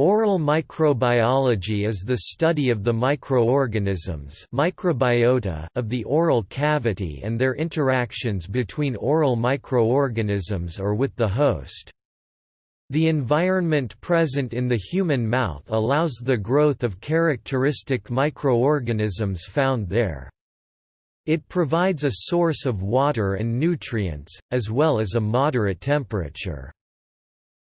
Oral microbiology is the study of the microorganisms microbiota of the oral cavity and their interactions between oral microorganisms or with the host. The environment present in the human mouth allows the growth of characteristic microorganisms found there. It provides a source of water and nutrients, as well as a moderate temperature.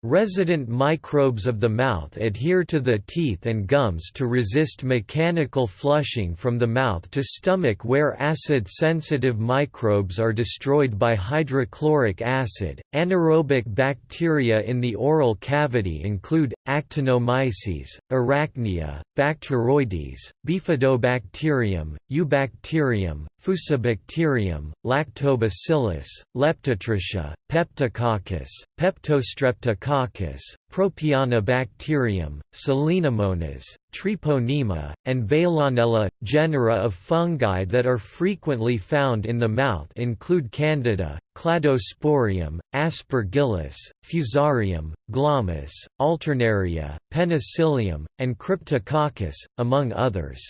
Resident microbes of the mouth adhere to the teeth and gums to resist mechanical flushing from the mouth to stomach where acid-sensitive microbes are destroyed by hydrochloric acid. Anaerobic bacteria in the oral cavity include Actinomyces, Arachnia, Bacteroides, Bifidobacterium, Eubacterium, Fusobacterium, Lactobacillus, Leptotrichia, Peptococcus, Peptostreptococcus, Propionibacterium, Selenomonas, Treponema, and Veillonella. Genera of fungi that are frequently found in the mouth include Candida, Cladosporium, Aspergillus, Fusarium, Glomus, Alternaria, Penicillium, and Cryptococcus, among others.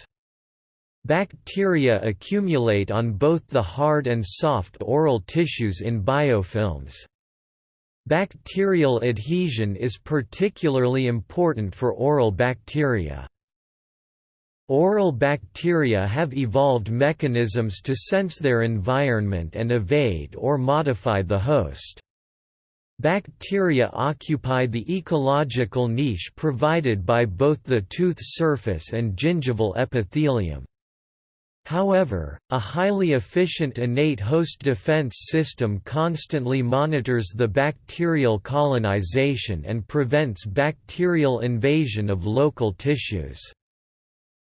Bacteria accumulate on both the hard and soft oral tissues in biofilms. Bacterial adhesion is particularly important for oral bacteria. Oral bacteria have evolved mechanisms to sense their environment and evade or modify the host. Bacteria occupy the ecological niche provided by both the tooth surface and gingival epithelium. However, a highly efficient innate host defense system constantly monitors the bacterial colonization and prevents bacterial invasion of local tissues.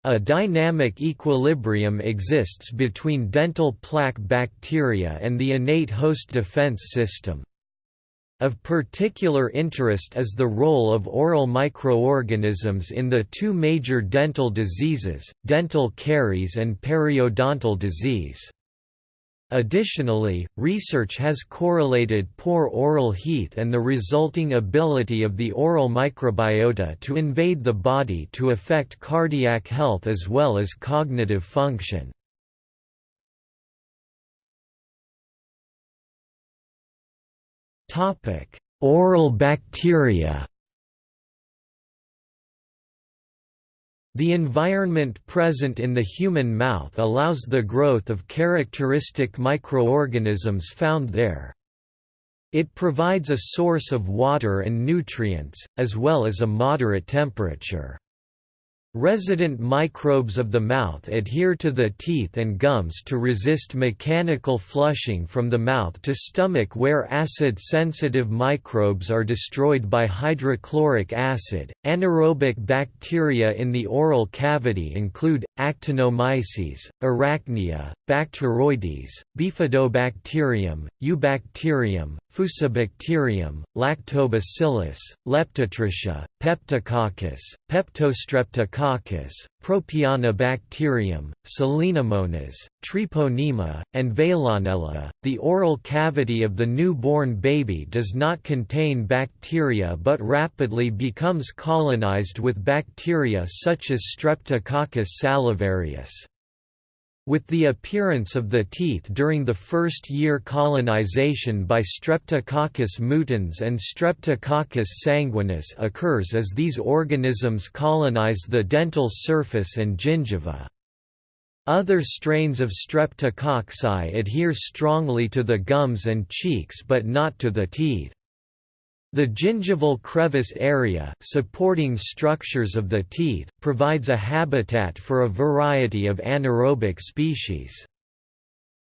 A dynamic equilibrium exists between dental plaque bacteria and the innate host defense system. Of particular interest is the role of oral microorganisms in the two major dental diseases, dental caries and periodontal disease. Additionally, research has correlated poor oral health and the resulting ability of the oral microbiota to invade the body to affect cardiac health as well as cognitive function. Topic: Oral bacteria. The environment present in the human mouth allows the growth of characteristic microorganisms found there. It provides a source of water and nutrients, as well as a moderate temperature. Resident microbes of the mouth adhere to the teeth and gums to resist mechanical flushing from the mouth to stomach where acid-sensitive microbes are destroyed by hydrochloric acid. Anaerobic bacteria in the oral cavity include Actinomyces, Arachnia, Bacteroides, Bifidobacterium, Eubacterium, Fusobacterium, Lactobacillus, Leptotrichia, Peptococcus, Peptostreptococcus, Propionibacterium, Selenomonas, Treponema, and Veillonella. The oral cavity of the newborn baby does not contain bacteria but rapidly becomes colonized with bacteria such as Streptococcus salivarius. With the appearance of the teeth during the first-year colonization by Streptococcus mutans and Streptococcus sanguinis occurs as these organisms colonize the dental surface and gingiva. Other strains of Streptococci adhere strongly to the gums and cheeks but not to the teeth. The gingival crevice area supporting structures of the teeth, provides a habitat for a variety of anaerobic species.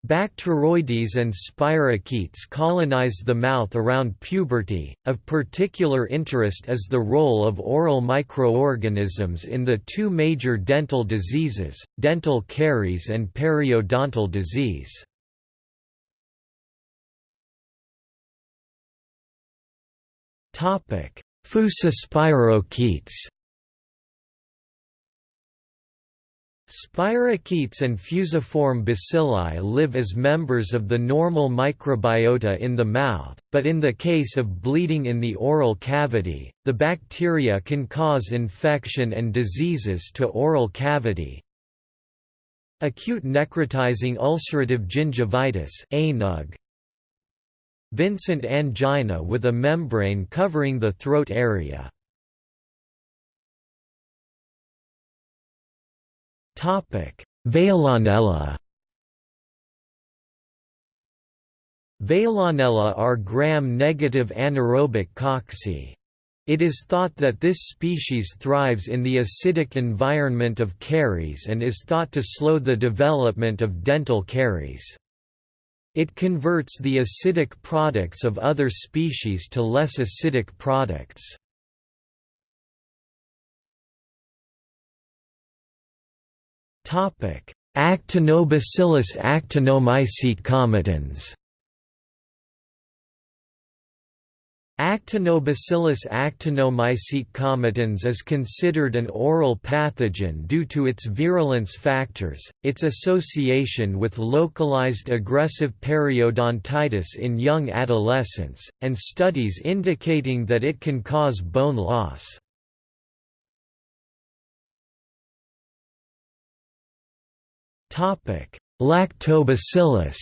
Bacteroides and spirochetes colonize the mouth around puberty. Of particular interest is the role of oral microorganisms in the two major dental diseases, dental caries and periodontal disease. Fusospirochetes Spirochetes and fusiform bacilli live as members of the normal microbiota in the mouth, but in the case of bleeding in the oral cavity, the bacteria can cause infection and diseases to oral cavity. Acute necrotizing ulcerative gingivitis Vincent angina with a membrane covering the throat area. Veillonella Veillonella are gram-negative anaerobic cocci. It is thought that this species thrives in the acidic environment of caries and is thought to slow the development of dental caries. It converts the acidic products of other species to less acidic products. Actinobacillus actinomycetemcomitans Actinobacillus actinomycetemcomitans is considered an oral pathogen due to its virulence factors, its association with localized aggressive periodontitis in young adolescents, and studies indicating that it can cause bone loss. Lactobacillus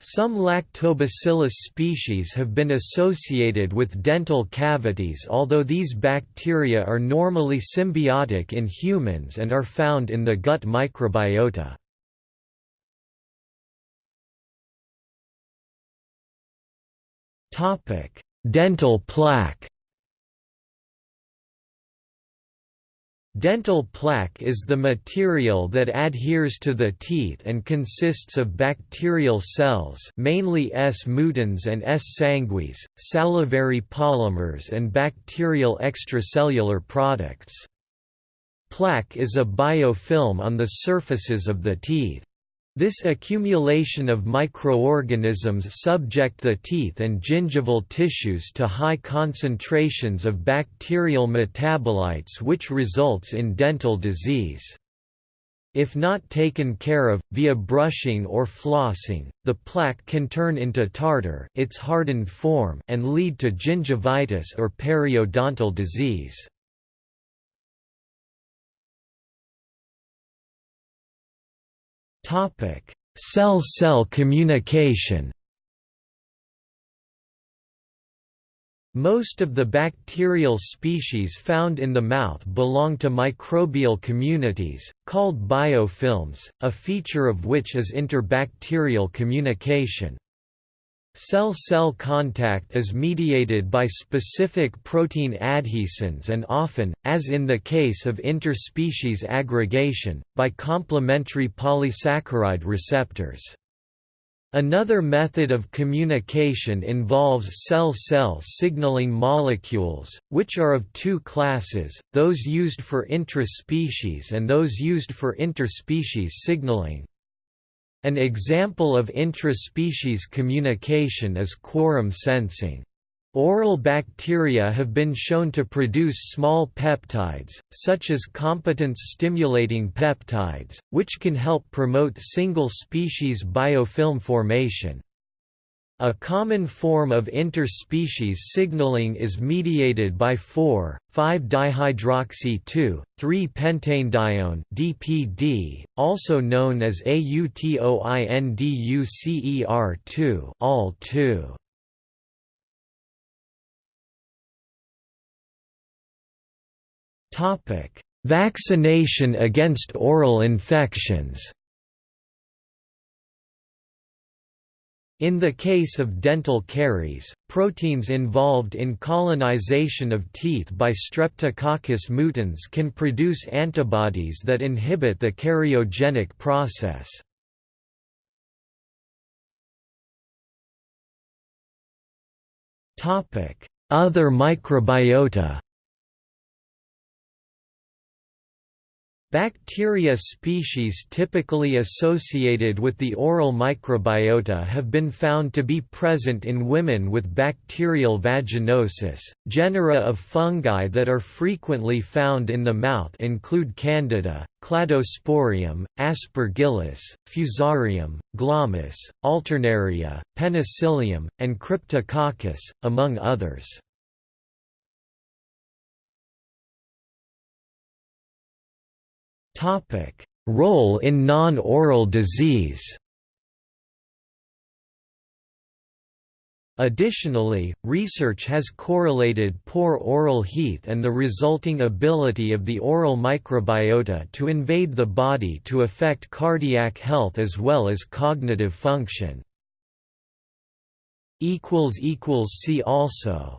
Some lactobacillus species have been associated with dental cavities although these bacteria are normally symbiotic in humans and are found in the gut microbiota. Dental plaque Dental plaque is the material that adheres to the teeth and consists of bacterial cells mainly S. mutans and S. sanguis, salivary polymers and bacterial extracellular products. Plaque is a biofilm on the surfaces of the teeth. This accumulation of microorganisms subject the teeth and gingival tissues to high concentrations of bacterial metabolites which results in dental disease. If not taken care of, via brushing or flossing, the plaque can turn into tartar its hardened form and lead to gingivitis or periodontal disease. Cell-cell communication Most of the bacterial species found in the mouth belong to microbial communities, called biofilms, a feature of which is interbacterial communication. Cell-cell contact is mediated by specific protein adhesins and often, as in the case of interspecies aggregation, by complementary polysaccharide receptors. Another method of communication involves cell-cell signaling molecules, which are of two classes, those used for intraspecies and those used for interspecies signaling. An example of intra-species communication is quorum sensing. Oral bacteria have been shown to produce small peptides, such as competence-stimulating peptides, which can help promote single-species biofilm formation. A common form of interspecies signaling is mediated by 4,5-dihydroxy-2, 3-pentanedione (DPD), also known as AUTOINDUCER2, AL2. Topic: Vaccination against oral infections. In the case of dental caries, proteins involved in colonization of teeth by Streptococcus mutans can produce antibodies that inhibit the cariogenic process. Other microbiota Bacteria species typically associated with the oral microbiota have been found to be present in women with bacterial vaginosis. Genera of fungi that are frequently found in the mouth include Candida, Cladosporium, Aspergillus, Fusarium, Glomus, Alternaria, Penicillium, and Cryptococcus, among others. Topic: Role in non-oral disease. Additionally, research has correlated poor oral heath and the resulting ability of the oral microbiota to invade the body to affect cardiac health as well as cognitive function. See also